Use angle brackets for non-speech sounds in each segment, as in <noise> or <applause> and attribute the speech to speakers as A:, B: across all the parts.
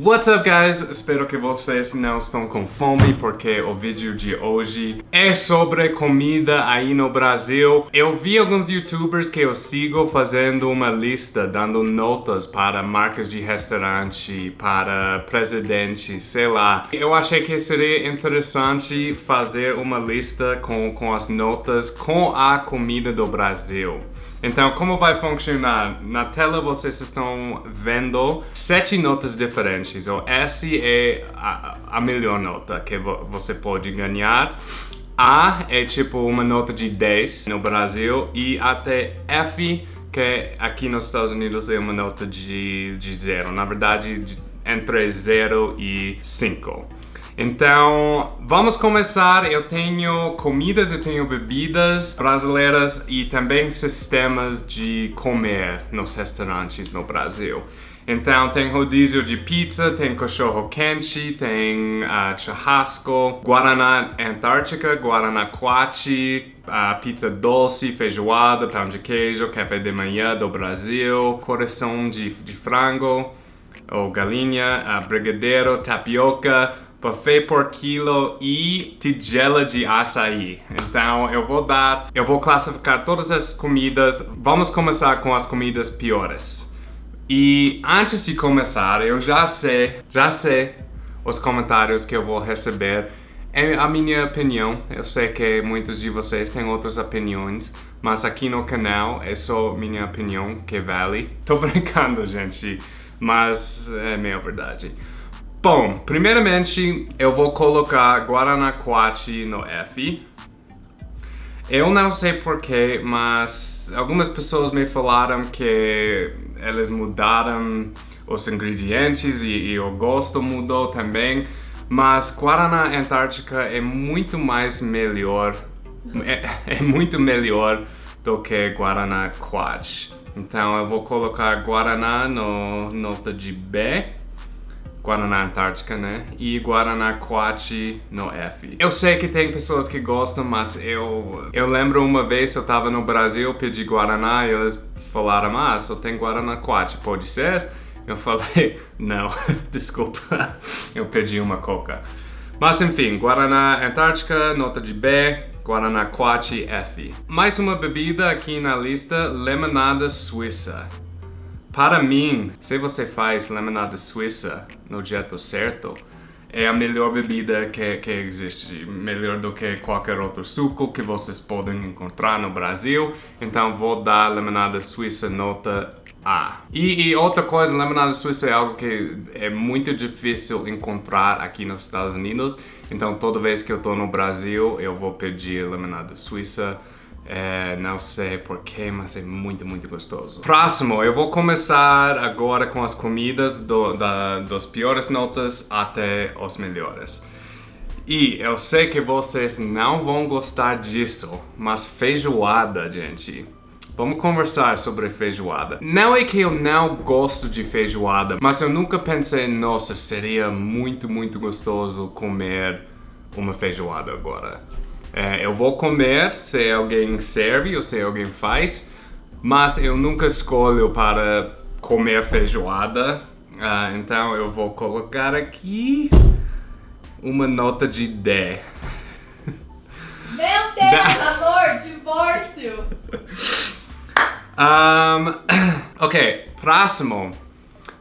A: What's up guys? Espero que vocês não estão com fome porque o vídeo de hoje é sobre comida aí no Brasil. Eu vi alguns youtubers que eu sigo fazendo uma lista, dando notas para marcas de restaurante, para presidente, sei lá. Eu achei que seria interessante fazer uma lista com, com as notas com a comida do Brasil. Então, como vai funcionar? Na tela vocês estão vendo sete notas diferentes. O S é a, a melhor nota que vo você pode ganhar. A é tipo uma nota de 10 no Brasil e até F, que aqui nos Estados Unidos é uma nota de, de zero. Na verdade, de, entre 0 e 5. Então, vamos começar. Eu tenho comidas, eu tenho bebidas brasileiras e também sistemas de comer nos restaurantes no Brasil. Então tem rodízio de pizza, tem cachorro quente, tem uh, churrasco, Guaraná Antártica, Guaraná Quachi, uh, pizza doce, feijoada, pão de queijo, café de manhã do Brasil, coração de, de frango ou galinha, uh, brigadeiro, tapioca, buffet por quilo e tigela de açaí. Então eu vou dar, eu vou classificar todas as comidas. Vamos começar com as comidas piores. E antes de começar, eu já sei, já sei os comentários que eu vou receber. É a minha opinião, eu sei que muitos de vocês têm outras opiniões, mas aqui no canal é só minha opinião que vale. <laughs> Tô brincando, gente, mas é minha verdade. Bom, primeiramente eu vou colocar Guaraná Quachi no F. Eu não sei porquê, mas algumas pessoas me falaram que eles mudaram os ingredientes e, e o gosto mudou também. Mas Guaraná Antártica é muito mais melhor, é, <laughs> é muito melhor do que Guaraná Quatch. Então eu vou colocar Guaraná no nota de B Guaraná Antártica, né? E Guaraná Quachi no F. Eu sei que tem pessoas que gostam, mas eu... Eu lembro uma vez eu tava no Brasil, pedi Guaraná e eles falaram, ah, só tem Guaraná Quachi, pode ser? Eu falei, <laughs> não, <laughs> desculpa, eu pedi uma coca. Mas enfim, Guaraná Antártica, nota de B, Guaraná Quachi F. Mais uma bebida aqui na lista, limonada suíça. Para mim, se você faz limonada suíça no jeito certo, é a melhor bebida que, que existe, melhor do que qualquer outro suco que vocês podem encontrar no Brasil. Então vou dar limonada suíça nota A. E, e outra coisa, limonada suíça é algo que é muito difícil encontrar aqui nos Estados Unidos. Então toda vez que eu estou no Brasil, eu vou pedir limonada suíça é, não sei porquê, mas é muito, muito gostoso. Próximo, eu vou começar agora com as comidas do, da, das piores notas até os melhores. E eu sei que vocês não vão gostar disso, mas feijoada, gente. Vamos conversar sobre feijoada. Não é que eu não gosto de feijoada, mas eu nunca pensei, nossa, seria muito, muito gostoso comer uma feijoada agora. É, eu vou comer se alguém serve ou se alguém faz, mas eu nunca escolho para comer feijoada. Uh, então eu vou colocar aqui uma nota de D.
B: Meu Deus, amor, divórcio!
A: Um, <coughs> ok, próximo.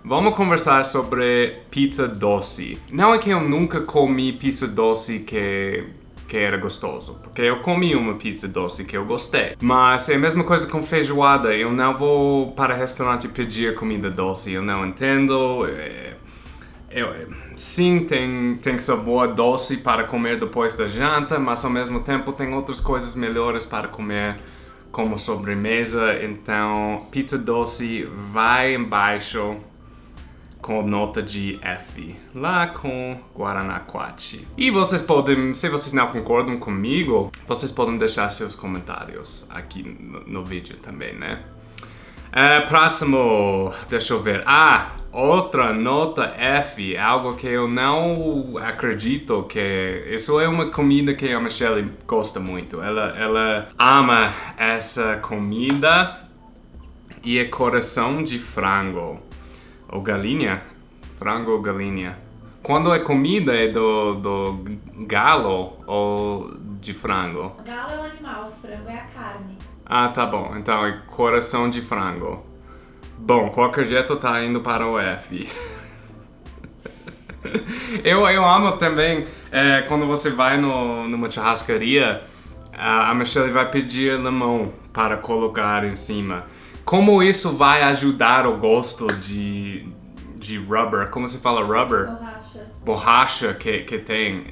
A: Vamos conversar sobre pizza doce. Não é que eu nunca comi pizza doce que que era gostoso, porque eu comi uma pizza doce que eu gostei. Mas é a mesma coisa com feijoada, eu não vou para restaurante pedir comida doce, eu não entendo. É, é, sim, tem, tem sabor doce para comer depois da janta, mas ao mesmo tempo tem outras coisas melhores para comer como sobremesa, então pizza doce vai embaixo com nota de F, lá com Guaraná Quachi. E vocês podem, se vocês não concordam comigo, vocês podem deixar seus comentários aqui no, no vídeo também, né? Uh, próximo, deixa eu ver. Ah, outra nota F, algo que eu não acredito que... Isso é uma comida que a Michelle gosta muito. Ela, ela ama essa comida e é coração de frango ou galinha, Frango ou galinha? Quando é comida, é do, do galo ou de frango?
B: Galo é um animal, frango é a carne.
A: Ah, tá bom. Então é coração de frango. Bom, qualquer jeito tá indo para o F. <laughs> eu, eu amo também é, quando você vai no, numa churrascaria, a, a Michelle vai pedir limão para colocar em cima. Como isso vai ajudar o gosto de, de rubber? Como se fala rubber?
B: Borracha.
A: Borracha que, que tem.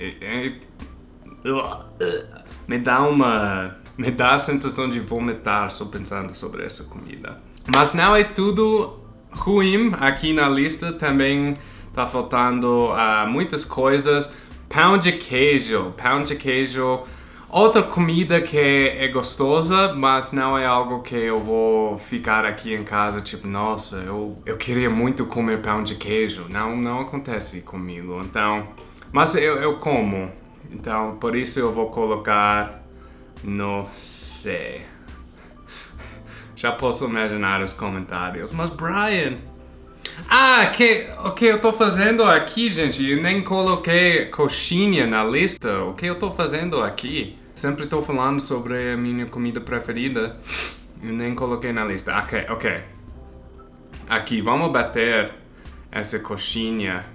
A: Me dá uma... Me dá a sensação de vomitar só pensando sobre essa comida. Mas não é tudo ruim aqui na lista. Também tá faltando uh, muitas coisas. Pão de queijo. Pão de queijo. Outra comida que é gostosa, mas não é algo que eu vou ficar aqui em casa, tipo, nossa, eu, eu queria muito comer pão de queijo. Não, não acontece comigo, então... Mas eu, eu como, então por isso eu vou colocar no C. <laughs> Já posso imaginar os comentários. Mas Brian... Ah, que, o que eu tô fazendo aqui, gente? Eu nem coloquei coxinha na lista. O que eu tô fazendo aqui? Sempre tô falando sobre a minha comida preferida. Eu nem coloquei na lista. Ok, ok. Aqui, vamos bater essa coxinha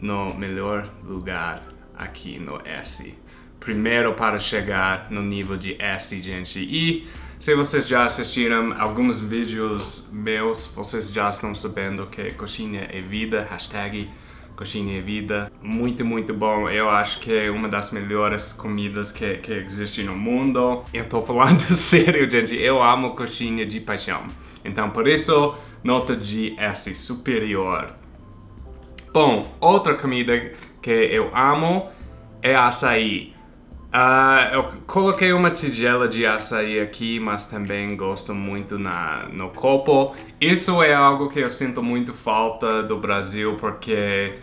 A: no melhor lugar aqui no S. Primeiro para chegar no nível de S, gente. E se vocês já assistiram alguns vídeos meus, vocês já estão sabendo que coxinha é vida, hashtag coxinha é vida. Muito, muito bom. Eu acho que é uma das melhores comidas que, que existe no mundo. Eu tô falando <laughs> sério, gente. Eu amo coxinha de paixão. Então, por isso, nota de S superior. Bom, outra comida que eu amo é açaí. Uh, eu coloquei uma tigela de açaí aqui, mas também gosto muito na, no copo. Isso é algo que eu sinto muito falta do Brasil, porque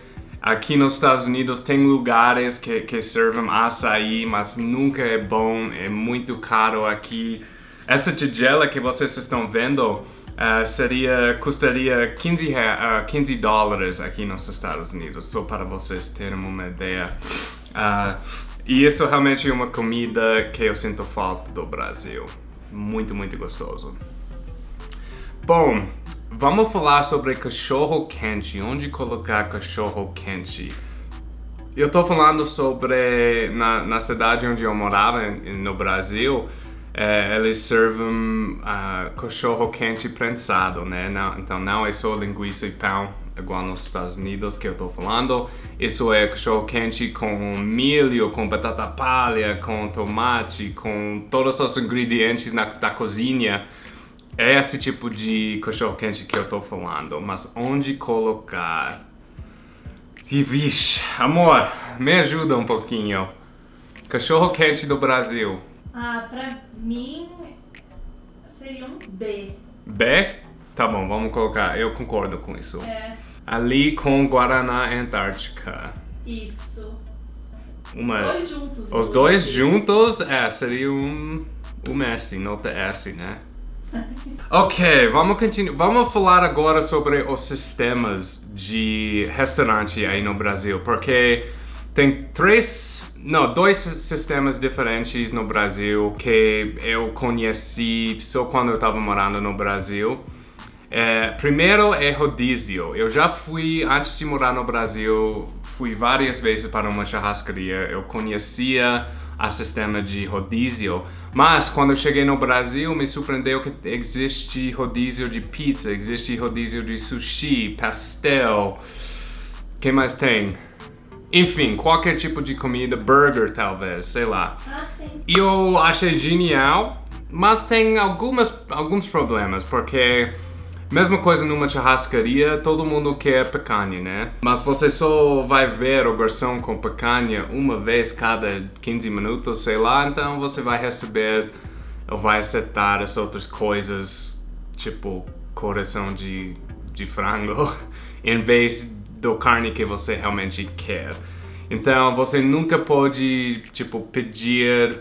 A: aqui nos Estados Unidos tem lugares que, que servem açaí, mas nunca é bom, é muito caro aqui. Essa tigela que vocês estão vendo uh, seria, custaria 15, uh, 15 dólares aqui nos Estados Unidos, só para vocês terem uma ideia. Uh, e isso realmente é uma comida que eu sinto falta do Brasil. Muito, muito gostoso. Bom, vamos falar sobre cachorro quente. Onde colocar cachorro quente? Eu tô falando sobre na, na cidade onde eu morava, no Brasil, é, eles servem uh, cachorro quente prensado, né? Não, então não é só linguiça e pão, igual nos Estados Unidos que eu tô falando. Isso é cachorro quente com milho, com batata palha, com tomate, com todos os ingredientes na, da cozinha. É esse tipo de cachorro quente que eu tô falando. Mas onde colocar? E vixe, amor, me ajuda um pouquinho. Cachorro quente do Brasil.
B: Ah, pra mim seria um B.
A: B? Tá bom, vamos colocar. Eu concordo com isso.
B: É,
A: Ali com Guaraná Antártica.
B: isso.
A: Uma...
B: Os dois juntos.
A: Os dois juntos, é, seria um, um S, nota S, né? <laughs> ok, vamos continuar. Vamos falar agora sobre os sistemas de restaurante aí no Brasil, porque tem três, não, dois sistemas diferentes no Brasil que eu conheci só quando eu estava morando no Brasil. É, primeiro é rodízio. Eu já fui, antes de morar no Brasil, fui várias vezes para uma churrascaria. Eu conhecia o sistema de rodízio, mas quando eu cheguei no Brasil, me surpreendeu que existe rodízio de pizza, existe rodízio de sushi, pastel, que mais tem? Enfim, qualquer tipo de comida, burger talvez, sei lá.
B: Ah, sim.
A: E eu achei genial, mas tem algumas, alguns problemas, porque mesma coisa numa churrascaria, todo mundo quer picanha, né? Mas você só vai ver o garçom com picanha uma vez cada 15 minutos, sei lá, então você vai receber ou vai aceitar as outras coisas, tipo coração de, de frango, <laughs> em vez do carne que você realmente quer. Então você nunca pode, tipo, pedir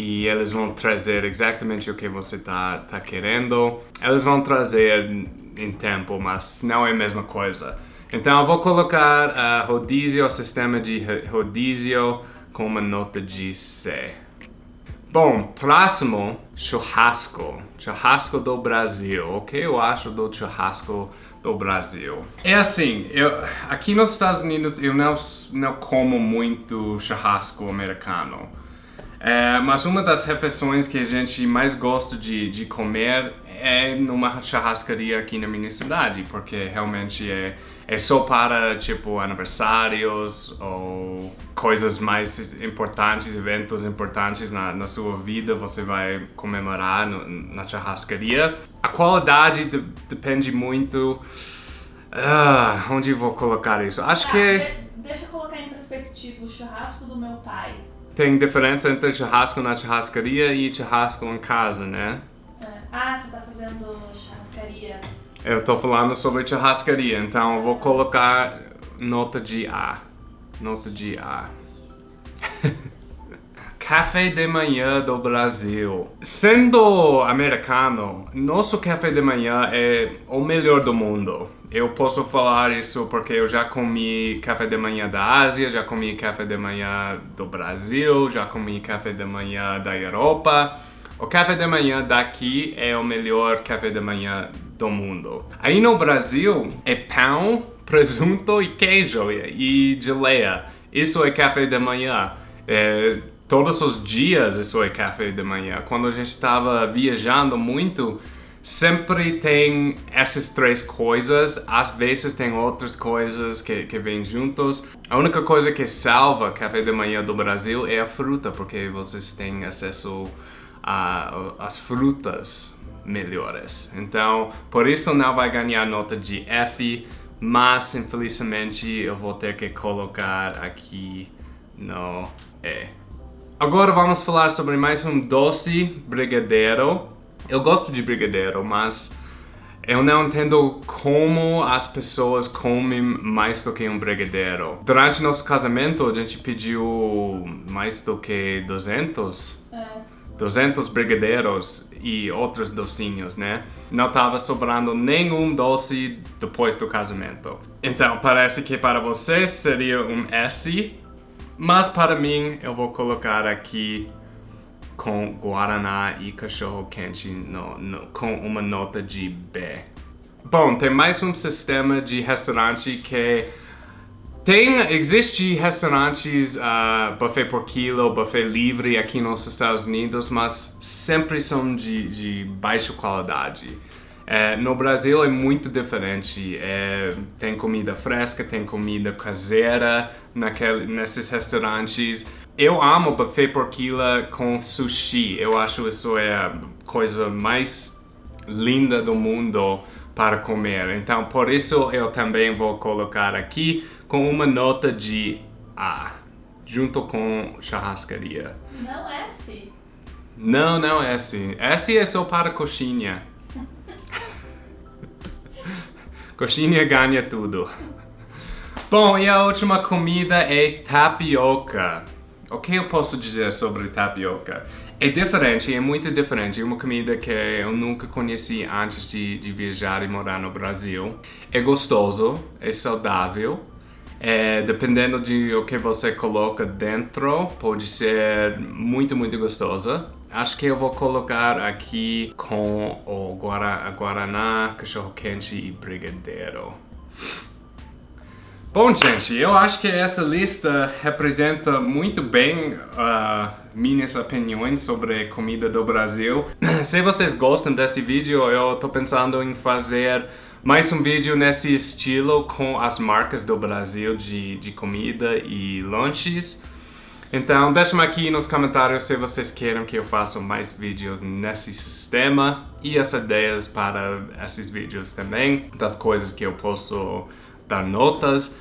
A: e eles vão trazer exatamente o que você está tá querendo. Eles vão trazer em tempo, mas não é a mesma coisa. Então eu vou colocar uh, rodízio, o sistema de rodízio com uma nota de C. Bom, próximo, churrasco. Churrasco do Brasil. O que eu acho do churrasco do Brasil? É assim, eu, aqui nos Estados Unidos eu não, não como muito churrasco americano. É, mas uma das refeições que a gente mais gosta de, de comer é numa churrascaria aqui na minha cidade, porque realmente é, é só para, tipo, aniversários ou coisas mais importantes, eventos importantes na, na sua vida, você vai comemorar no, na churrascaria. A qualidade de, depende muito... Uh, onde vou colocar isso? Acho
B: Tá,
A: que...
B: de- deixa eu colocar em perspectiva o churrasco do meu pai.
A: Tem diferença entre churrasco na churrascaria e churrasco em casa, né?
B: É, Ah, você tá fazendo churrascaria.
A: Eu tô falando sobre churrascaria, então eu vou colocar nota de A. Nota de A. <laughs> Café de manhã do Brasil. Sendo americano, nosso café de manhã é o melhor do mundo. Eu posso falar isso porque eu já comi café de manhã da Ásia, já comi café de manhã do Brasil, já comi café de manhã da Europa. O café de manhã daqui é o melhor café de manhã do mundo. Aí no Brasil é pão, <laughs> presunto e queijo e geleia. Isso é café de manhã. É, todos os dias isso é café de manhã. Quando a gente estava viajando muito, sempre tem essas três coisas. Às vezes tem outras coisas que, que vêm juntos. A única coisa que salva café de manhã do Brasil é a fruta, porque vocês têm acesso as frutas melhores. Então, por isso não vai ganhar nota de F, mas infelizmente eu vou ter que colocar aqui no E. Agora vamos falar sobre mais um doce brigadeiro. Eu gosto de brigadeiro, mas eu não entendo como as pessoas comem mais do que um brigadeiro. Durante nosso casamento, a gente pediu mais do que 200
B: É,
A: 200 brigadeiros e outros docinhos, né? Não tava sobrando nenhum doce depois do casamento. Então, parece que para você seria um S, mas para mim eu vou colocar aqui com Guaraná e cachorro quente no, no- com uma nota de B. Bom, tem mais um sistema de restaurante que tem, existe restaurantes uh, buffet por quilo, buffet livre aqui nos Estados Unidos, mas sempre são de, de baixa qualidade. Eh, no Brasil é muito diferente. Eh, tem comida fresca, tem comida caseira naquele, nesses restaurantes. Eu amo buffet por quilo com sushi. Eu acho isso é a coisa mais linda do mundo para comer. Então, por isso eu também vou colocar aqui com uma nota de A, junto com churrascaria.
B: não é S.
A: Não, não é S. S é só para coxinha. Coxinha ganha tudo. Bom, e a última comida é tapioca. O que eu posso dizer sobre tapioca? É diferente, é muito diferente. É uma comida que eu nunca conheci antes de, de viajar e morar no Brasil. É gostoso, é saudável. É, dependendo de o que você coloca dentro, pode ser muito, muito gostosa. Acho que eu vou colocar aqui com o guara, guaraná, cachorro quente e brigadeiro. Bom, gente, eu acho que essa lista representa muito bem ah, minhas opiniões sobre comida do Brasil. <laughs> Se vocês gostam desse vídeo, eu tô pensando em fazer mais um vídeo nesse estilo com as marcas do Brasil de, de comida e lanches. Então, deixem aqui nos comentários se vocês querem que eu faça mais vídeos nesse sistema e as ideias para esses vídeos também, das coisas que eu posso dar notas.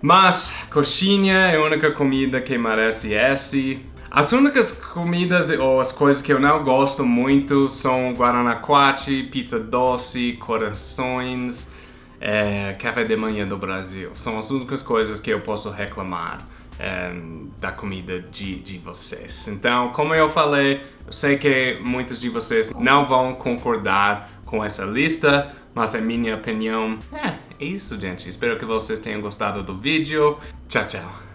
A: Mas coxinha é a única comida que merece S. As únicas comidas ou as coisas que eu não gosto muito são guaranaquache, pizza doce, corações. é, café de manhã do Brasil. São as únicas coisas que eu posso reclamar é, da comida de, de vocês. Então, como eu falei, eu sei que muitos de vocês não vão concordar com essa lista, mas é minha opinião. É, é isso, gente. Espero que vocês tenham gostado do vídeo. Tchau, tchau.